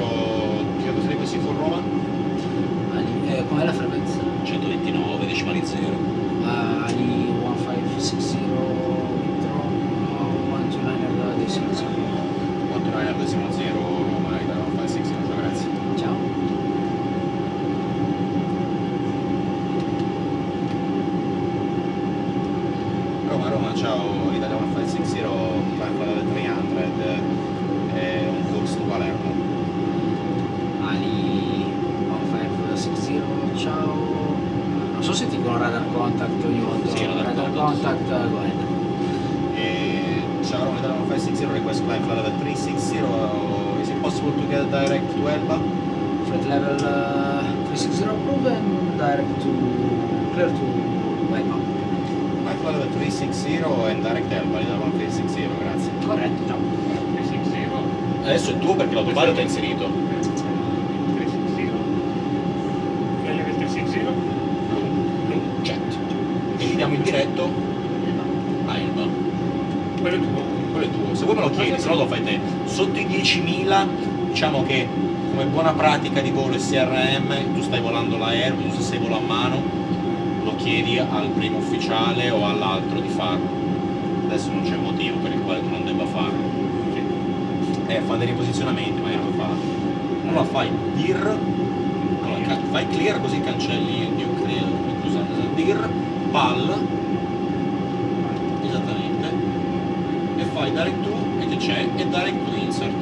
Kyoto Frequency for Roma? Ali, eh, com'è la frequenza? 129 decimali 0. Uh, Ali 1560 Victor, uh, 129 decimal zero. 49 decimali 0, Roma, Italia 1560, grazie. Ciao. Roma, Roma, ciao, l'Italia 1560, Climb Level 300, è un corso di Palermo. Ali 1560, ciao. Non so se ti dicono radar contact ogni volta. Sì, radar radar contact. Eh, contact, go ahead. E ciao Roma, Italia 1560, request climb flight level 360, uh, is it possible to get direct to Elba? Flight level uh, 360 approved and direct to clear to. Climb flight level 360 and direct Elba, Italia 1560, grazie. Corretto, ciao. 360, Adesso è tuo perché l'autopilot è inserito. 360, meglio che 360, Jet. E gli diamo il diretto a Elba. quello è tuo. quello è tuo, se vuoi me lo chiedi, se no lo fai te. Sotto i 10.000, diciamo che come buona pratica di volo SRM, tu stai volando l'aereo, tu se sei volo a mano, lo chiedi al primo ufficiale o all'altro di farlo. Adesso non c'è motivo per il quale tu non debba farlo. Eh, fa dei riposizionamenti, magari lo fa. Allora fai dir, allora, fai clear così cancelli il credo, scusate, dir, pal, esattamente, e fai direct to e che c'è e direct to insert.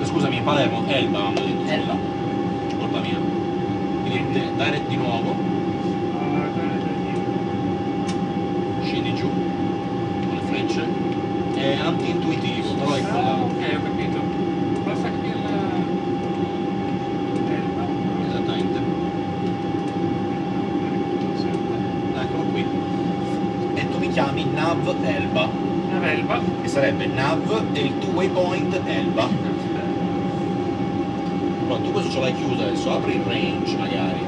Eh, scusami Palermo Elba hanno detto Elba. colpa mia. Quindi de- direct di nuovo. Ah, scendi giù con le frecce. È anti-intuitivo però è quella ok, ho capito. Basta che la... Elba. esattamente eccolo qui e tu mi chiami Nav Elba Una Elba. che sarebbe Nav e il tuo waypoint Elba Allora, tu questo ce l'hai chiuso adesso, apri il range magari.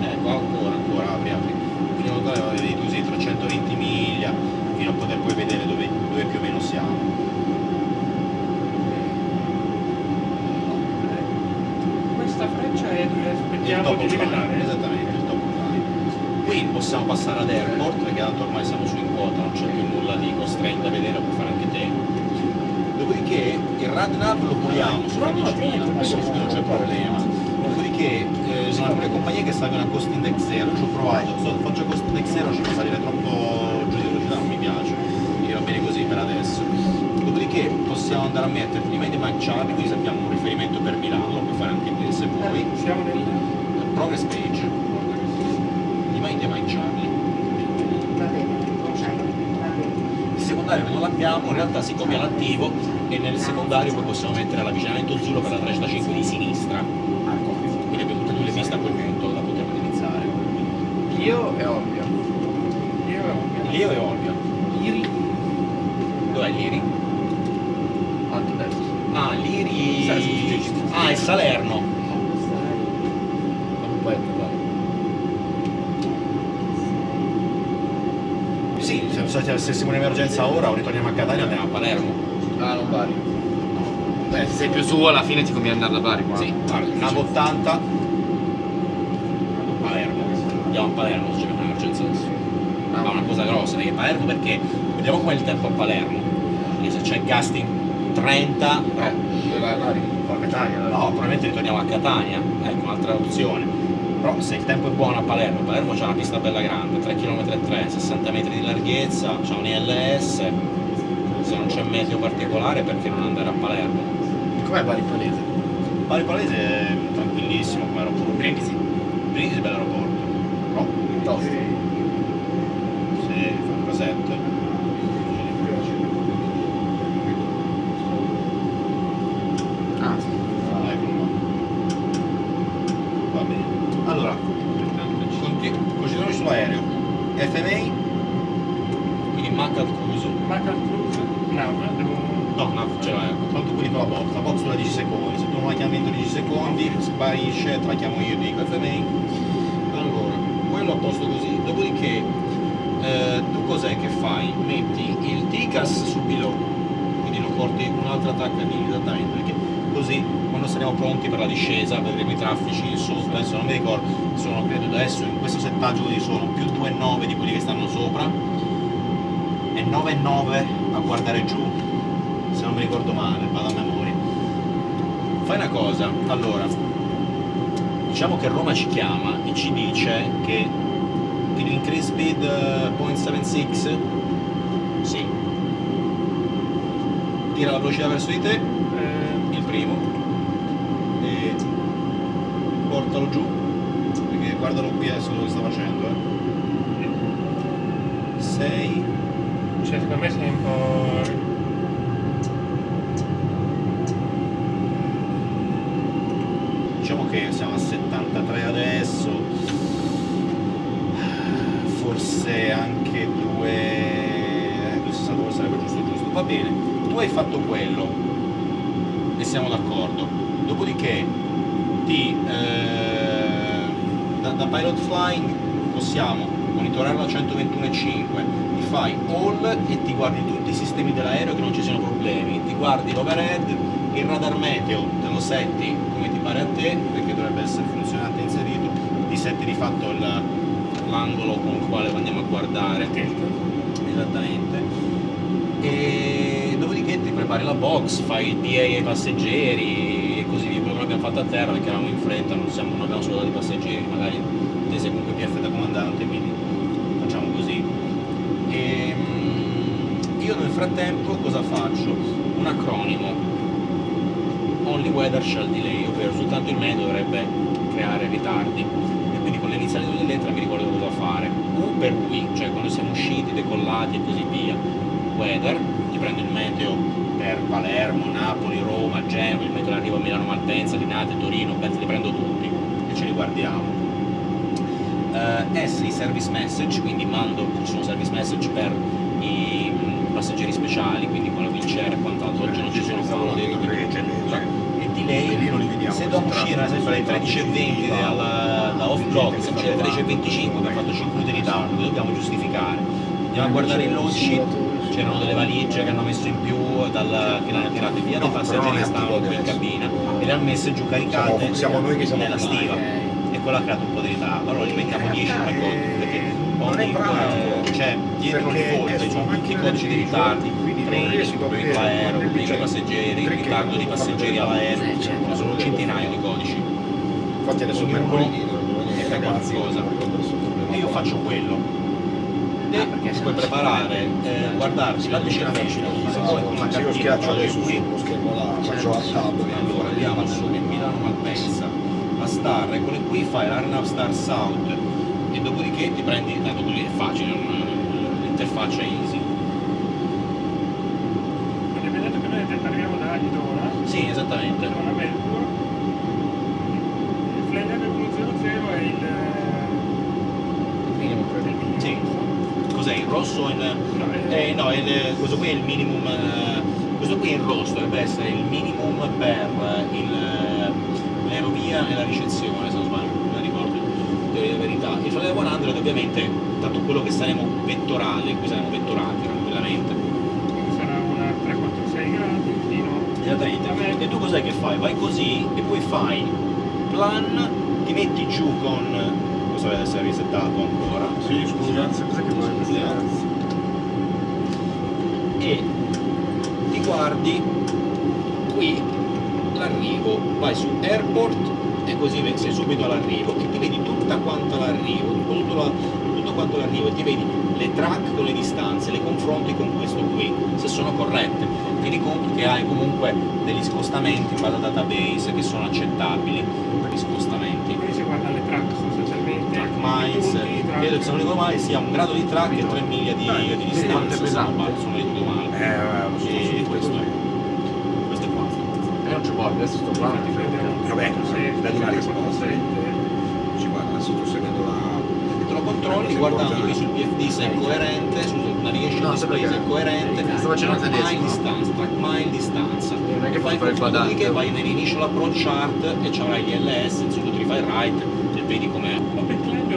Ecco, ancora, ancora, apri, apri. Quindi in totale vedi così 320 miglia, fino a poter poi vedere dove, dove più o meno siamo. Questa freccia è dove aspettiamo di livellare. esattamente, il top of line. Qui possiamo passare ad airport, perché tanto ormai siamo su in quota, non c'è più nulla di costretto da vedere, puoi fare anche te. Dopodiché il RadNav lo puliamo sopra 10.000, questo non c'è problema. Dopodiché eh, sono alcune compagnie che salgono a cost index 0, ci ho provato, so, faccio cost index 0 ci fa salire troppo giù di velocità, non mi piace, quindi va bene così per adesso. Dopodiché possiamo andare a mettere prima Mike Charlie, quindi sappiamo un riferimento per Milano, lo puoi fare anche te se vuoi. Siamo nel... Progress page, di Mike Mike Charlie. Va bene, ok, va bene. Il secondario non l'abbiamo in realtà si copia l'attivo e nel secondario poi possiamo mettere l'avvicinamento azzurro per la 35 di sinistra. Quindi abbiamo tutte e due le piste a quel punto da poter utilizzare. Io e Olbia. Io ho Leo e Olbia. Iri, Dov'è l'Iri? alto destra. Ah, l'Iri... Ah, è Salerno. Non puoi attivare. Sì, se, siamo in emergenza ora o ritorniamo a Catania andiamo a Palermo. Ah, non Bari. Beh, se sei più su alla fine ti conviene andare da Bari qua. Sì, nav 80 Palermo. Andiamo a Palermo se c'è un'emergenza adesso. Ma una cosa grossa, perché Palermo perché vediamo com'è il tempo a Palermo. Perché se c'è Gasting 30, Eh, dove vai a Bari? a Catania, no, probabilmente ritorniamo a Catania, ecco un'altra opzione. Però se il tempo è buono a Palermo, Palermo c'è una pista bella grande, 3 km e 3, 60 metri di larghezza, c'è un ILS, se non c'è meteo particolare perché non andare a Palermo? Com'è Bari Palese? Bari Palese è tranquillissimo come aeroporto. Brindisi. Brindisi è un bel aeroporto. No? Tosto. Sì, fa un casetto. Ah, sì. Ah, eccolo qua. Va bene. Allora, continu- continuiamo sull'aereo. FMA, quindi Mac al cruise. Macal Cruise, nav, devo... No, no, cioè, tanto quelli con la box, la box dura 10 secondi, se tu non la chiami entro 10 secondi, sparisce, te la chiamo io, dico FMA. Allora, quello a posto così, dopodiché eh, tu cos'è che fai? Metti il TICAS su below, quindi lo porti un'altra attacca di esattamente, perché così quando saremo pronti per la discesa vedremo i traffici sotto, adesso non mi ricordo, sono credo adesso in questo settaggio così sono più 2,9 di quelli che stanno sopra e 9,9 a guardare giù, se non mi ricordo male, vado a memoria. Fai una cosa, allora, diciamo che Roma ci chiama e ci dice che you increase speed eh, 0.76? Sì. Tira la velocità verso di te, il primo, e portalo giù, perché guardalo qui adesso dove sta facendo, eh. 6, cioè, secondo me sei un po'... diciamo che siamo a 73 adesso, forse anche 2, eh, 2,62 sarebbe giusto giusto, va bene, tu hai fatto quello e siamo d'accordo, dopodiché ti, eh, da, da pilot flying possiamo monitorarlo a 121,5 ti fai all e ti guardi tutti i sistemi dell'aereo che non ci siano problemi. Ti guardi l'overhead il radar meteo te lo setti come ti pare a te perché dovrebbe essere funzionante e inserito. Ti setti di fatto l'angolo con il quale andiamo a guardare. Esattamente. E prepari la box fai il PA ai passeggeri e così via. Quello che abbiamo fatto a terra perché eravamo in fretta non, siamo, non abbiamo soldato i passeggeri magari te sei comunque PF da comandante quindi facciamo così. E, io nel frattempo cosa faccio? un acronimo. Only Weather Shall Delay ovvero soltanto il meteo dovrebbe creare ritardi. E quindi con le iniziali delle mi ricordo cosa fare. U per we, cioè quando siamo usciti, decollati e così via. Weather, ti prendo il meteo per Palermo, Napoli, Roma, Genova, il meteo d'arrivo a Milano Malpensa, Linate, Torino, penso li prendo tutti e ce li guardiamo. Eh, S i service message, quindi mando, ci sono service message per i passeggeri speciali, quindi con la wheelchair e quant'altro, oggi non ci sono qua dentro, quindi non. E delay, se dobbiamo uscire ad esempio alle 13.20 dalla- da off block, se alle 13.25 abbiamo fatto 5 minuti di ritardo, dobbiamo giustificare. Andiamo a guardare il load sheet, c'erano delle valigie che hanno messo in più dal, che le hanno tirate via dai passeggeri che stavano qui in cabina e le hanno messe giù caricate Siamo- siamo noi che siamo nella stiva. E quello ha creato un po' di ritardo. Allora li mettiamo 10 come conto perché Non è ogni eh, cioè dietro ogni Perché fonte è ci sono tutti i codici di di ritardi treni, riesco a problemi vedere all'aereo, quando problemi c'è ai passeggeri, ritardo di passeggeri all'aereo, Eh, ma sono un centinaio di codici. Infatti adesso Ognuno è per qualcosa. e io faccio quello e Ah, perché se puoi preparare, eh, guardarci la decennamento, se vuoi con la Se io schiaccio guardi adesso sullo schermo là, faccio al tab allora andiamo su Milano Malpensa la Star eccole qui fai l'Arnav Star South e dopodiché ti prendi tanto così è facile l'interfaccia è easy. Quindi abbiamo detto che noi arriviamo da Idona, sì esattamente. Idona Melbourne, il Flyer 2.00 è il... minimo credo. Sì. Cos'è il rosso in, eh, no il- questo qui è il minimum eh, questo qui è il rosso dovrebbe essere il minimum per eh, l'aerovia e la ricezione se non sbaglio non ricordo di verità il Flyer 100 ovviamente tanto quello che saremo vettorali in cui saremo vettorati tranquillamente sarà una 346 gradi fino Esattamente. E tu cos'è che fai? Vai così e poi fai plan, ti metti giù con. Questo deve essere risettato ancora. Sì, scusa, cos'è che vuoi. E ti guardi qui l'arrivo, vai su airport e così sei subito all'arrivo e ti vedi tutta quanta l'arrivo, tutto, la- tutto quanto l'arrivo e ti vedi le track con le distanze, le confronti con questo qui, se sono corrette. Tieni conto che hai comunque degli scostamenti in base al database che sono accettabili per gli scostamenti. quindi si guarda le track track- credo che se non ricordo male sia un grado di track e 3 miglia di, di distanza, se non sbaglio, se non ricordo male. Eh, lo so, E questo è. Questo è qua. E non ci può, adesso sto qua. Prende un Vabbè, 346, da una risposta. 347. Ci guarda, adesso sto seguendo la... Te lo controlli guardando qui sul PFD se è coerente, sul navigation No, display se è coerente, Sto facendo track il mile distanza, track mile distanza. Non è che fai fai il vai nell'initial approach chart e ci avrai gli LS, insomma tu li fai right e vedi com'è.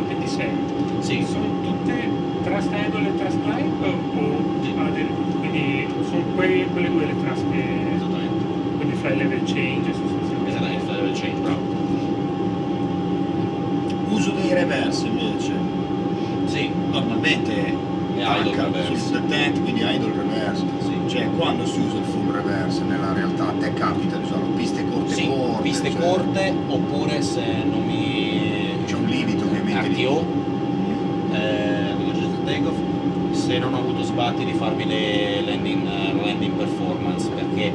Open climb e open descent. Sì, Sono tutte trust handle e trust climb o ah, del- quindi sono quei- quelle due le task che... Esattamente. Quindi fai level change sostanzialmente. Esattamente, level change, bravo. Uso dei reverse invece. Sì, Normalmente E idle reverse. sul detent, quindi idle reverse. Sì. Cioè quando si usa il full reverse nella realtà a te capita di usarlo piste corte sì, corte. piste cioè, corte oppure se non mi... C'è un limite ovviamente di- RTO, eh, takeoff, se non ho avuto sbatti di farmi le landing, eh, landing performance perché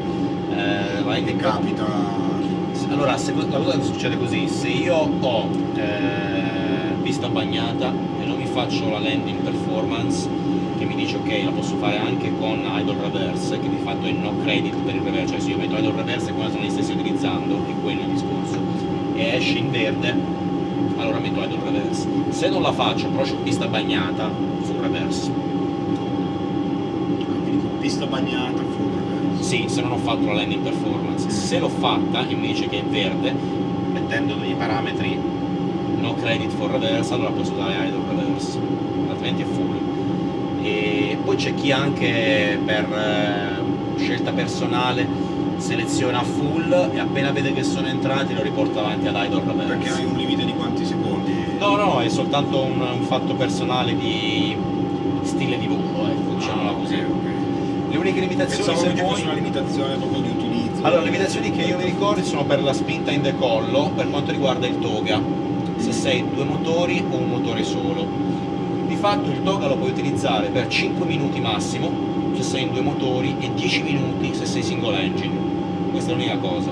eh, landing capita. Allora, se, la cosa succede così, se io ho eh, pista bagnata e non mi faccio la landing performance, che mi dice ok, la posso fare anche con idle reverse, che di fatto è no credit per il reverse, cioè se io metto idle reverse come sono gli stessi utilizzando, è quello il discorso, e esce in verde, allora metto idle reverse. Se non la faccio, però ho pista bagnata, full reverse. Quindi con pista bagnata full reverse. Sì, se non ho fatto la landing performance. Se l'ho fatta e mi dice che è verde, mettendo dei parametri no credit for reverse, allora posso usare idle reverse, altrimenti è full. E poi c'è chi anche per eh, scelta personale seleziona full e appena vede che sono entrati lo riporta avanti ad idle reverse. Perché hai un limite di quanti secondi? No, no, è soltanto un, un fatto personale di stile di volo, ecco, diciamola così. Ah, ok, ok. Le uniche limitazioni Pensavo se vuoi... fosse una limitazione proprio di utilizzo. Allora, le limitazioni che io mi ricordo sono per la spinta in decollo per quanto riguarda il toga, se sei due motori o un motore solo. Di fatto il toga lo puoi utilizzare per 5 minuti massimo se sei in due motori e 10 minuti se sei single engine. Questa è l'unica cosa.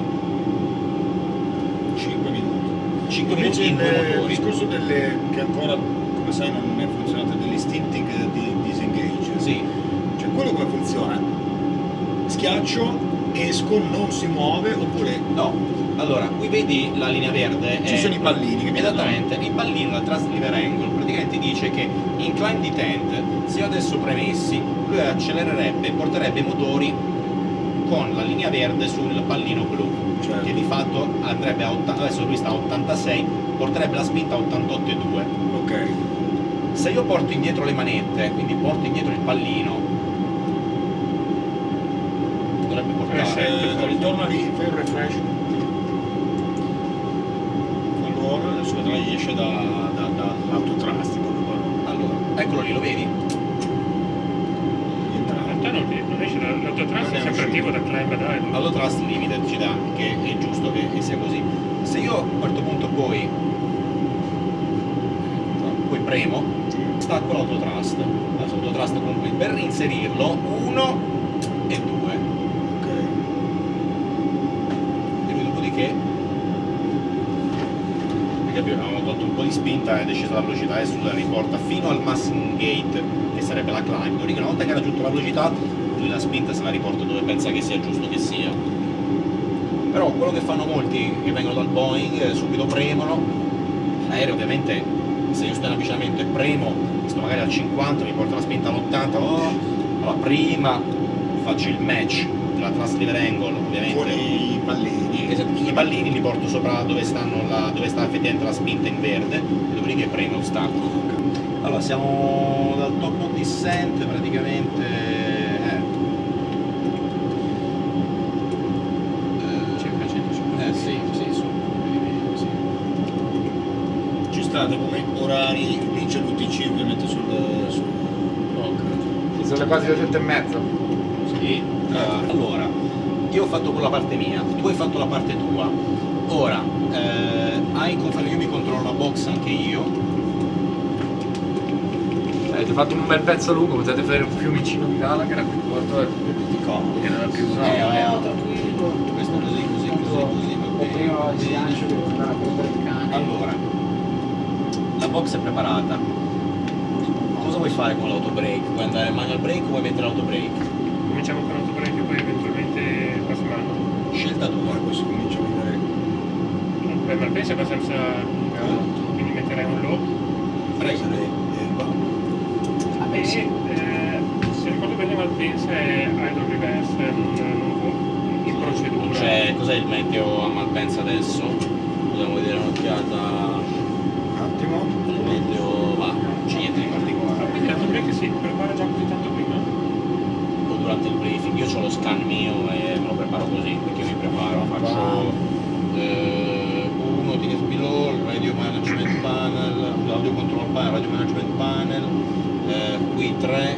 5 minuti. 5 Invece il, il discorso delle che ancora, come sai, non è funzionato degli stinting di disengage. Sì, Cioè quello come funziona? Schiaccio, esco, non si muove oppure no. Allora, qui vedi la linea verde. ci è- sono i pallini che mi Esattamente, il pallino, la transliver angle, praticamente dice che incline detent, se io adesso premessi, lui accelererebbe porterebbe i motori con la linea verde sul pallino blu, Certo. che di fatto andrebbe a 80, adesso lui sta a 86, porterebbe la spinta a 88,2. Ok. Se io porto indietro le manette, quindi porto indietro il pallino, dovrebbe portare... Eh, ritorna lì, fai un refresh. Allora, adesso vedrai esce da, da, dall'autotrastico. Allora, eccolo lì, lo vedi? In realtà non, non esce, la- l'autotrans Non è sempre attivo da climb idle. L'autotrust limited ci dà, che è giusto che, che sia così. Se io a un certo punto poi, poi premo, stacco l'autotrust. Adesso l'autotrust comunque per reinserirlo, uno e due. Ok. E poi dopodiché, perché abbiamo tolto un po' di spinta ed è scesa la velocità, adesso la riporta fino al massing gate, che sarebbe la climb. Una volta che ha raggiunto la velocità, lui la spinta se la riporta dove pensa che sia giusto che sia. Però quello che fanno molti che vengono dal Boeing, eh, subito premono, l'aereo ovviamente se io sto in avvicinamento e premo, sto magari al 50, mi porta la spinta all'80, oh, allora prima faccio il match della transliver angle, ovviamente. Con i pallini. Esatto, I pallini li porto sopra dove, stanno la- dove sta effettivamente la spinta in verde e dopodiché premo lo stacco. Allora siamo dal top descent praticamente. Eh, Circa 150. eh sì, sì, su. Sì. Ci state come orari, lì c'è l'UTC ovviamente sul, sul rock. Ci sono le quasi le sette e mezza. Sì. Ah, allora, io ho fatto con la parte mia, tu hai fatto la parte tua. Ora, eh, hai io mi controllo la box anche io. Avete fatto un bel pezzo lungo, potete fare un fiumicino di Gallagher a quel punto è più comodo, che non è più No, Eh, no, tranquillo. Questo così, così, così, così, va bene. prima il slancio devo andare a prendere il cane. Allora, la box è preparata. Cosa vuoi fare con l'autobreak? Vuoi andare manual break o vuoi mettere l'autobreak? Cominciamo con l'autobreak e poi eventualmente passiamo. Scelta tua. Poi si comincia a vedere. Beh, Malpensa è abbastanza lunga, quindi metterei un low. Prego. Va. Vabbè, sì. eh, se ricordo bene Malpensa è idle reverse, può in procedura. c'è, cos'è il meteo a Malpensa adesso? Dobbiamo vedere un'occhiata. Un attimo. Il meteo va, non c'è niente di Ah, particolare. quindi l'autobreak si prepara già così tanto prima? O durante il briefing scan mio e me lo preparo così, perché io mi preparo, faccio eh, uno DSP LOL, Radio Management Panel, Audio Control Panel, Radio Management Panel, eh, qui 3,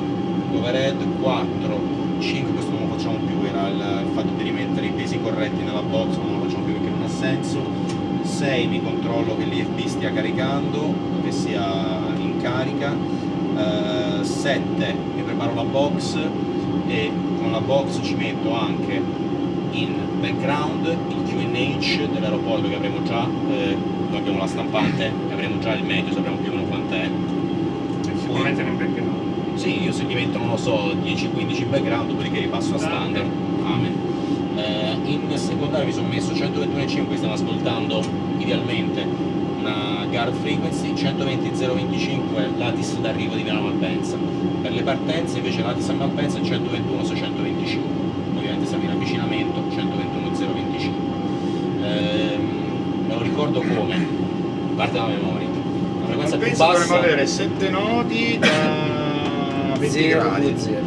overhead 4, 5 questo non lo facciamo più, era il, il fatto di rimettere i pesi corretti nella box, non lo facciamo più perché non ha senso, 6 mi controllo che l'IFB stia caricando, che sia in carica, 7 mi preparo la box e con la box ci metto anche in background il QNH dell'aeroporto che avremo già, eh, abbiamo la stampante, avremo già il meteo, sapremo più o meno quant'è. Sicuramente nel background. Sì, io se divento, non lo so, 10-15 in background, dopodiché ripasso a standard. Amen. Eh, in secondario mi sono messo 121.5, stiamo ascoltando idealmente guard frequency, 120.025 Latis d'arrivo di Milano Malpensa. Per le partenze invece Latis a Malpensa è 121.625, ovviamente siamo in avvicinamento, 121.025. Ehm, me lo ricordo come, parte la memoria. La frequenza più Penso dovremmo bassa... avere 7 nodi da 20 0 gradi. 0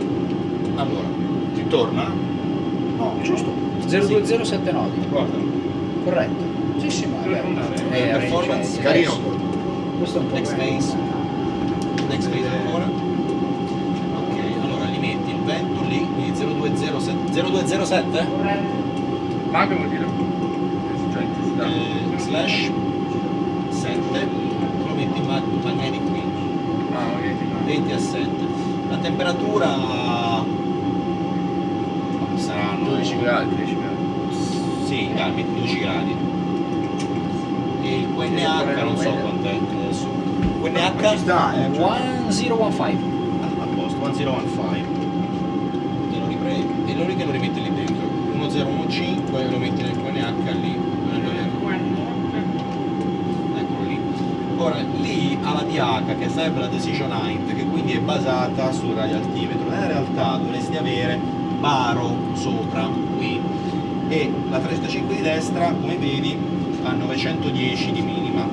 Allora, Ti torna? No, Giusto. 020 nodi. Guarda, Corretto. Sì, sì, ma Dove andare? Eh, Performance, carino. Questo è un po' Next phase. next phase ancora. Ok, allora li metti il vento lì, quindi 0207, 0207 Mago vuol dire cioè eh, slash 7, lo metti in mag- magnetic qui, Ah, magnetic. 20 a 7. La temperatura saranno 12 gradi, 10 gradi. Sì, dai, metti 12 gradi. Il QNH non so quant'è adesso. QNH sta, eh. cioè, 1015. a posto, 1015 e lo riprendi. E lo, che lo rimetti lì dentro. 1015 e lo metti nel QNH lì. Eccolo lì. Ora lì ha la DH che sarebbe la decision height che quindi è basata sul radioaltimetro nella realtà dovresti avere baro sopra qui. E la 35 di destra come vedi ha 910 di minima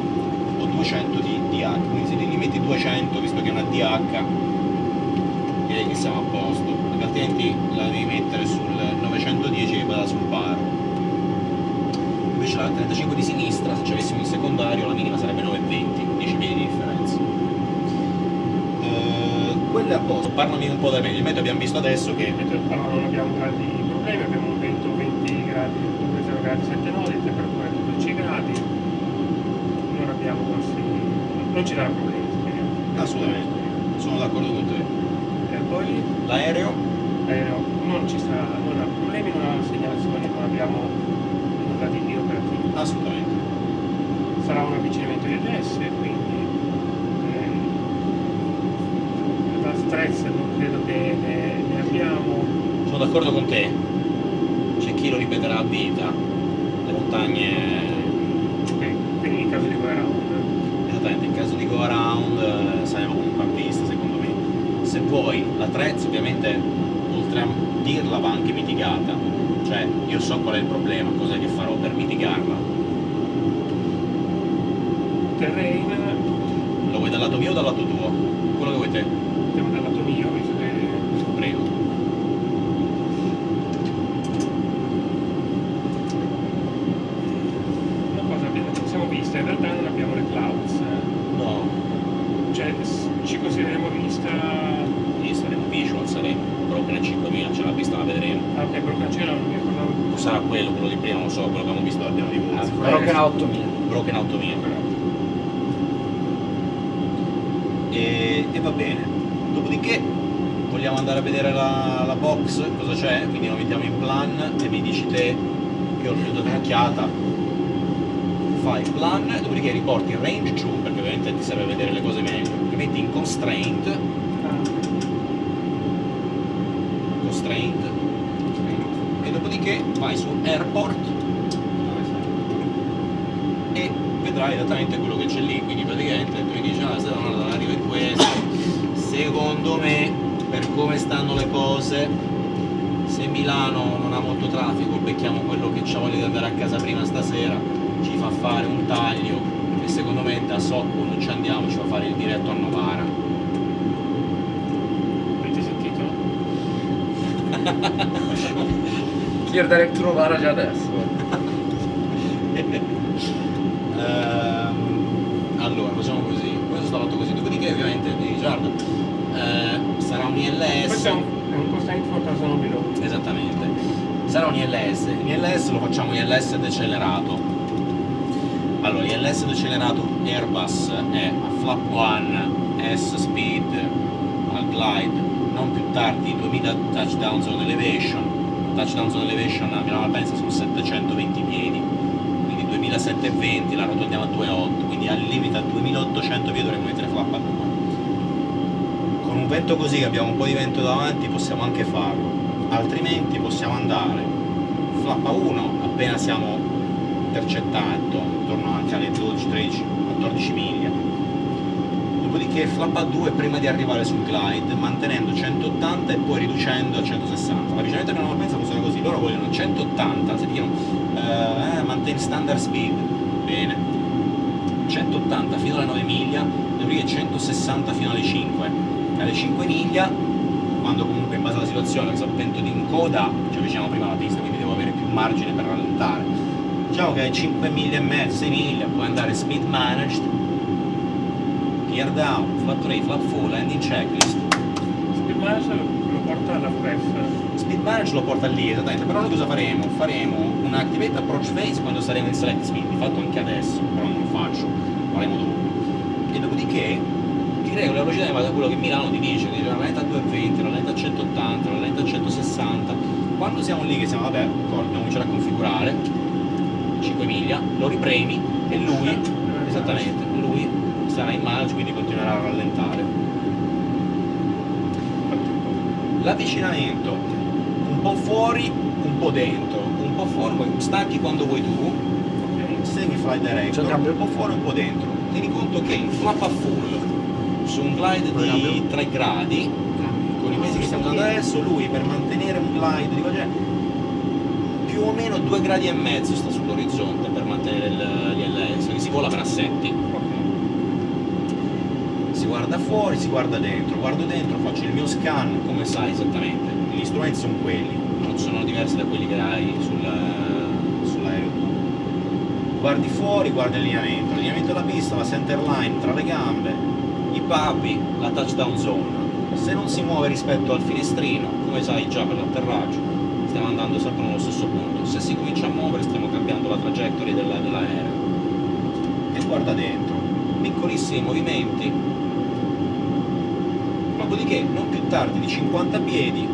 o 200 di DH quindi se gli metti 200 visto che è una DH direi che siamo a posto perché altrimenti la devi mettere sul 910 che vada sul baro invece la 35 di sinistra se ci avessimo il secondario la minima sarebbe 920 10 piedi di differenza. Eh, quello è a posto. Parlami un po' del meglio il meteo abbiamo visto adesso che Allora non abbiamo grandi problemi, abbiamo un vento 20 gradi, 0 gradi 7 nodi, temperatura di 12 gradi, non abbiamo grossi, non ci darà problemi. speriamo. assolutamente sono d'accordo con te E poi l'aereo l'aereo non ci sarà, non ha problemi, non ha segnalazioni, non abbiamo nulla di operativo. assolutamente Sarà un avvicinamento di EDS, quindi eh, da stress non credo che ne, ne abbiamo. sono d'accordo con te c'è chi lo ripeterà a vita le montagne Ok, quindi in caso di go around. Esattamente, in caso di go around eh, saremo comunque a pista secondo me. Se vuoi, la Trez ovviamente oltre a dirla va anche mitigata, cioè io so qual è il problema, cos'è che farò per mitigarla. Terrain, Lo vuoi dal lato mio o dal lato tuo? Quello che vuoi te, andiamo dal lato mio, visto che prego. una cosa abbiamo- ci siamo viste, in realtà non abbiamo le clouds, eh. No, cioè s- ci consideriamo vista, lì saremo visual, saremo broken a 5000, ce l'ha vista, la vedremo. ah ok, Brocancela non mi ricordavo Sarà quello, quello di prima, non lo so, quello che abbiamo visto l'abbiamo di Ah, voi. Broken a 8000. Broken 8000 e, e va bene. Dopodiché vogliamo andare a vedere la, la box? Cosa c'è? Quindi lo mettiamo in plan e mi dici te io ho dato un'occhiata fai plan dopodiché riporti il range giù perché ovviamente ti serve vedere le cose meglio. Li metti in constraint. Constraint. E dopodiché vai su airport vedrai esattamente quello che c'è lì quindi praticamente tu mi dici ah se no arriva in questo secondo me per come stanno le cose se Milano non ha molto traffico becchiamo quello che c'ha voglia di andare a casa prima stasera ci fa fare un taglio e secondo me da Socco quando ci andiamo ci fa fare il diretto a Novara avete sentito? Clear Direct Novara già adesso. Ehm, allora, facciamo così. Questo sta fatto così. Dopodiché, ovviamente, di Richard eh, sarà un ILS. Questo è un, è un constraint for Tarzano below. Esattamente. Sarà un ILS. Lo facciamo ILS decelerato. Allora, ILS decelerato Airbus è a flap 1 S speed al glide non più tardi 2000 touchdown zone elevation. Touchdown zone elevation a Milano Malpensa sono 720 piedi, quindi 2720 la rotondiamo a 2,8, quindi al limite a 2800 piedi dovremmo mettere flap a 2. Con un vento così che abbiamo un po' di vento davanti possiamo anche farlo, altrimenti possiamo andare flap a 1 appena siamo intercettato, intorno anche alle 12, 13, 14 miglia. Dopodiché flap a 2 prima di arrivare sul glide, mantenendo 180 e poi riducendo a 160. L'avvicinamento che non pensa funziona così, loro vogliono 180, se dicono eh, maintain standard speed, bene, 180 fino alle 9 miglia, dopodiché 160 fino alle 5. Alle 5 miglia, quando comunque in base alla situazione, se vento di in coda, ci avviciniamo prima alla pista, quindi devo avere più margine per rallentare. Diciamo che ai 5 miglia e mezzo, 6 miglia, puoi andare speed managed, clear down, flat 3, flat 4, landing checklist. Speed Manager lo porta alla FREF. Speed manage lo porta lì, esattamente, però noi cosa faremo? Faremo un activate approach phase quando saremo in select speed, di fatto anche adesso, però non lo faccio, lo faremo dopo. E dopodiché ti regoli la velocità in base a quello che Milano ti dice, ti dice una lenta a 220, una lenta a 180, una lenta a 160. Quando siamo lì che siamo, vabbè, dobbiamo cominciare a configurare 5 miglia, lo ripremi e lui, esattamente, lui sarà in manage, quindi continuerà a rallentare. L'avvicinamento un po' fuori, un po' dentro, un po' fuori, stacchi quando vuoi tu, Ok. semi fly director, cambio? un po' fuori, un po' dentro. Tieni conto che in flap a full, su un glide di cambio? 3 gradi, usando adesso, lui per mantenere un glide di quel genere, più o meno 2 gradi e mezzo sta sull'orizzonte per mantenere il- l'ILS, che si vola per assetti. Si guarda fuori, si guarda dentro, guardo dentro, faccio il mio scan, come sai esattamente, gli strumenti sono quelli, non sono diversi da quelli che hai sul- sull'aereo. Guardi fuori, guardi il lineamento, il lineamento della pista, la center line tra le gambe, i papi, la touchdown zone. Se non si muove rispetto al finestrino, come sai già per l'atterraggio, stiamo andando sempre nello stesso punto. Se si comincia a muovere stiamo cambiando la trajectory della- dell'aereo. E guarda dentro, piccolissimi movimenti, dopodiché non più tardi di 50 piedi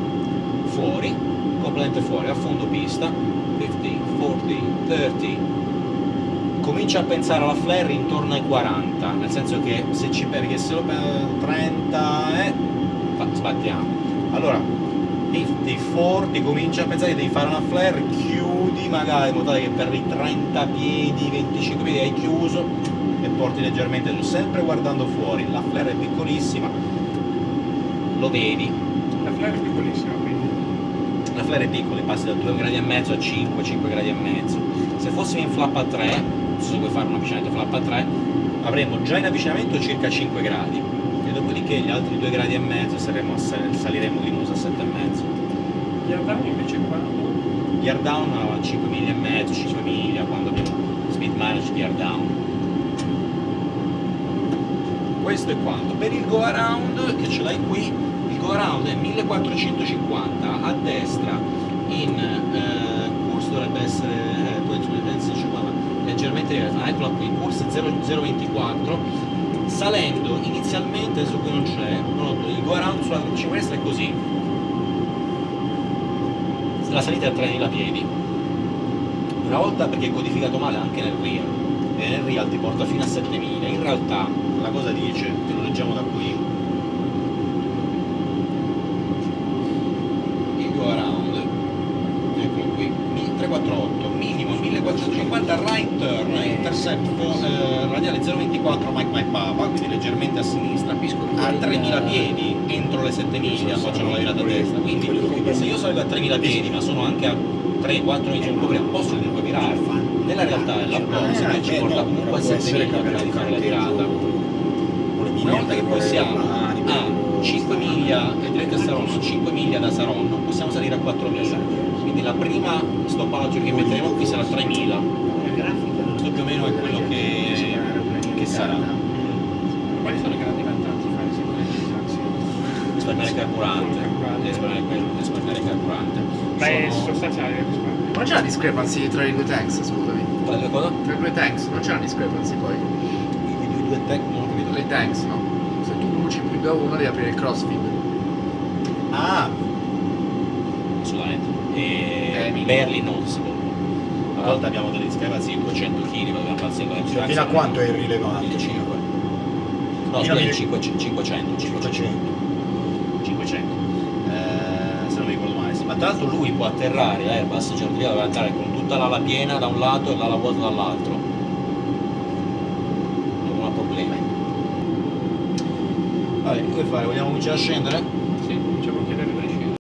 fuori, completamente fuori, a fondo pista, 50, 40, 30, comincia a pensare alla flare intorno ai 40, nel senso che se ci perché se lo pe- 30 è fa- sbattiamo. Allora 50, 40, comincia a pensare che devi fare una flare, chiudi magari in modo tale che per i 30 piedi, 25 piedi hai chiuso e porti leggermente giù, sempre guardando fuori, la flare è piccolissima, lo vedi, La flare è piccolissima, quindi. la flare è piccola, passi da 2 gradi e mezzo a 5, 5 gradi e mezzo. Se fossimo in flap a 3, non so se vuoi fare un avvicinamento flap a 3, avremmo già in avvicinamento circa 5 gradi e dopodiché gli altri 2 gradi e mezzo saremo saliremo di nusa a 7 e mezzo. Gli andami invece quando? Gear down a 5 miglia e mezzo, 5 miglia quando abbiamo speed manage gear down. Questo è quanto. Per il go around, che ce l'hai qui, il go around è 1450 a destra in eh, course dovrebbe essere eh, 50, leggermente. Ah, eccola qui, course 0, 024 salendo inizialmente, adesso qui non c'è, il go around sulla 35 destra è così. La salita è a 3000 piedi. Una volta perché è codificato male anche nel real, e nel real ti porta fino a 7000. In realtà la cosa dice, te lo leggiamo da qui, il go around, eccolo qui, mi- 348, minimo 1450 right fo- eh, radiale 024 Mike Mike Papa, quindi leggermente a sinistra, a 3000 piedi entro le 7 miglia facciamo la virata a destra, quindi se io salgo a 3000 piedi ma sono anche a 3-4 miglia un po' prima, posso comunque virare, nella realtà la cosa che ci porta comunque a 7 miglia prima di fare la virata. Una volta che poi siamo a 5 miglia e diretti a Saronno, 5 miglia da Saronno, possiamo salire a 4 miglia. Quindi la prima stoppaggio che metteremo qui sarà 3000 La grafica questo più o meno è quello che, che sarà Quali sono i grandi vantaggi risparmiare carburante risparmiare, risparmiare carburante Ma è sostanziale il risparmio. Non c'è una discrepancy tra i due tanks, scusami. Tra le due cosa? Tra i due tanks, non c'è una discrepancy poi. I due, due tech non ho capito Tra i tanks, no? Se tu bruci più da uno devi aprire il crossfeed. Ah, assolutamente. E Eh, minimo. barely noticeable. A volte abbiamo delle discrepanze di 200 kg, dobbiamo fare sempre Cioè, fino a quanto è irrilevante? 1500. No, Fino a scusa, mille- 500, 500, 500. 500. Eh, se non mi ricordo male, sì. Ma tra l'altro lui può atterrare, l'Airbus certificato deve andare con tutta l'ala piena da un lato e l'ala vuota dall'altro. Non ha problemi. Vabbè, come fare? Vogliamo cominciare a scendere?